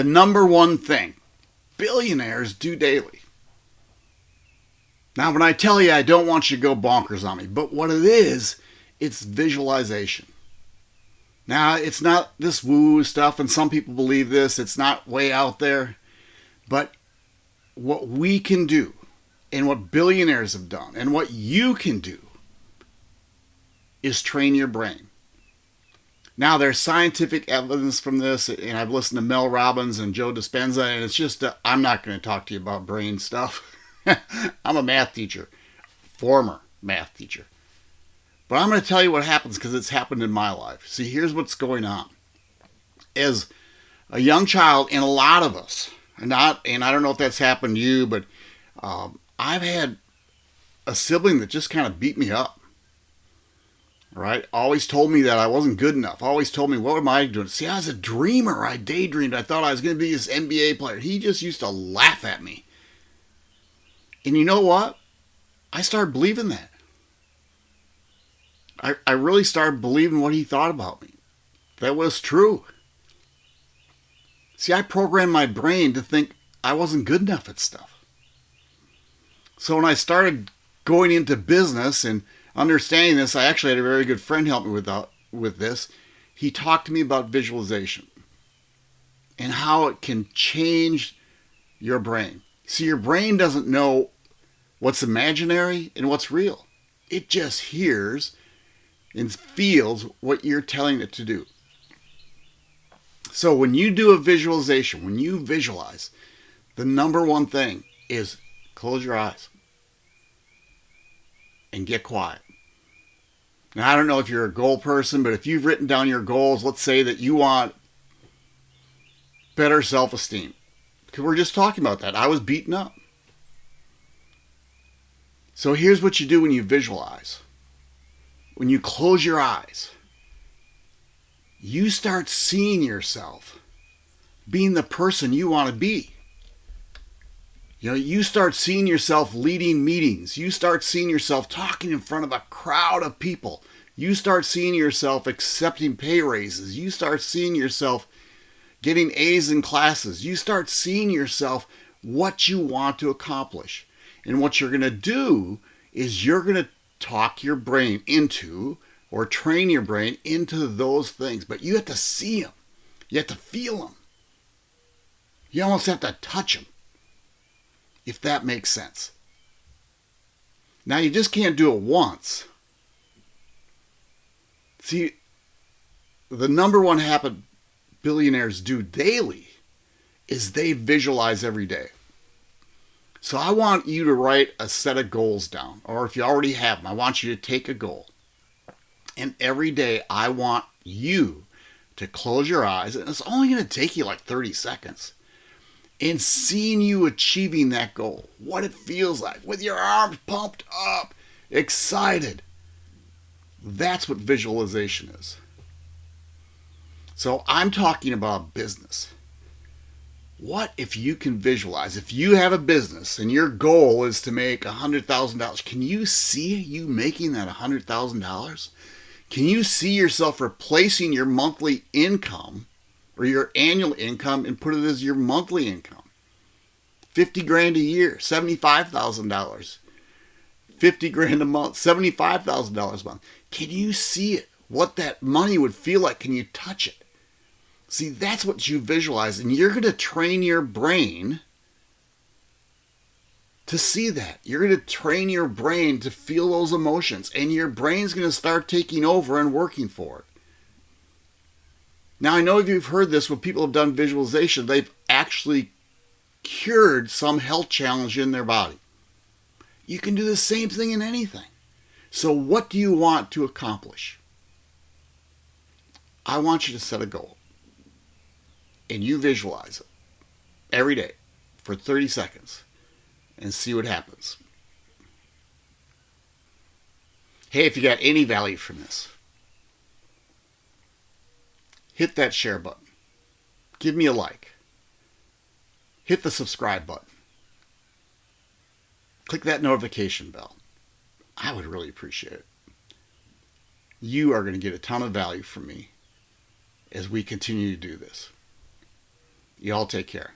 the number one thing billionaires do daily. Now, when I tell you, I don't want you to go bonkers on me, but what it is, it's visualization. Now, it's not this woo stuff, and some people believe this, it's not way out there, but what we can do, and what billionaires have done, and what you can do, is train your brain. Now, there's scientific evidence from this, and I've listened to Mel Robbins and Joe Dispenza, and it's just, uh, I'm not going to talk to you about brain stuff. I'm a math teacher, former math teacher. But I'm going to tell you what happens because it's happened in my life. See, here's what's going on. As a young child, and a lot of us, and not, and I don't know if that's happened to you, but um, I've had a sibling that just kind of beat me up right? Always told me that I wasn't good enough. Always told me, what am I doing? See, I was a dreamer. I daydreamed. I thought I was going to be this NBA player. He just used to laugh at me. And you know what? I started believing that. I, I really started believing what he thought about me. That was true. See, I programmed my brain to think I wasn't good enough at stuff. So when I started going into business and understanding this, I actually had a very good friend help me with, that, with this. He talked to me about visualization and how it can change your brain. See, your brain doesn't know what's imaginary and what's real. It just hears and feels what you're telling it to do. So when you do a visualization, when you visualize, the number one thing is close your eyes and get quiet. Now, I don't know if you're a goal person, but if you've written down your goals, let's say that you want better self esteem. Because we're just talking about that. I was beaten up. So here's what you do when you visualize when you close your eyes, you start seeing yourself being the person you want to be. You know, you start seeing yourself leading meetings. You start seeing yourself talking in front of a crowd of people. You start seeing yourself accepting pay raises. You start seeing yourself getting A's in classes. You start seeing yourself what you want to accomplish. And what you're going to do is you're going to talk your brain into or train your brain into those things. But you have to see them. You have to feel them. You almost have to touch them if that makes sense. Now, you just can't do it once. See, the number one habit billionaires do daily is they visualize every day. So I want you to write a set of goals down, or if you already have them, I want you to take a goal. And every day I want you to close your eyes, and it's only going to take you like 30 seconds and seeing you achieving that goal, what it feels like with your arms pumped up, excited. That's what visualization is. So I'm talking about business. What if you can visualize? If you have a business and your goal is to make $100,000, can you see you making that $100,000? Can you see yourself replacing your monthly income or your annual income and put it as your monthly income. 50 grand a year, $75,000. 50 grand a month, $75,000 a month. Can you see it? What that money would feel like? Can you touch it? See, that's what you visualize, and you're going to train your brain to see that. You're going to train your brain to feel those emotions, and your brain's going to start taking over and working for it. Now, I know if you've heard this when people have done visualization, they've actually cured some health challenge in their body. You can do the same thing in anything. So, what do you want to accomplish? I want you to set a goal and you visualize it every day for 30 seconds and see what happens. Hey, if you got any value from this, hit that share button. Give me a like. Hit the subscribe button. Click that notification bell. I would really appreciate it. You are going to get a ton of value from me as we continue to do this. Y'all take care.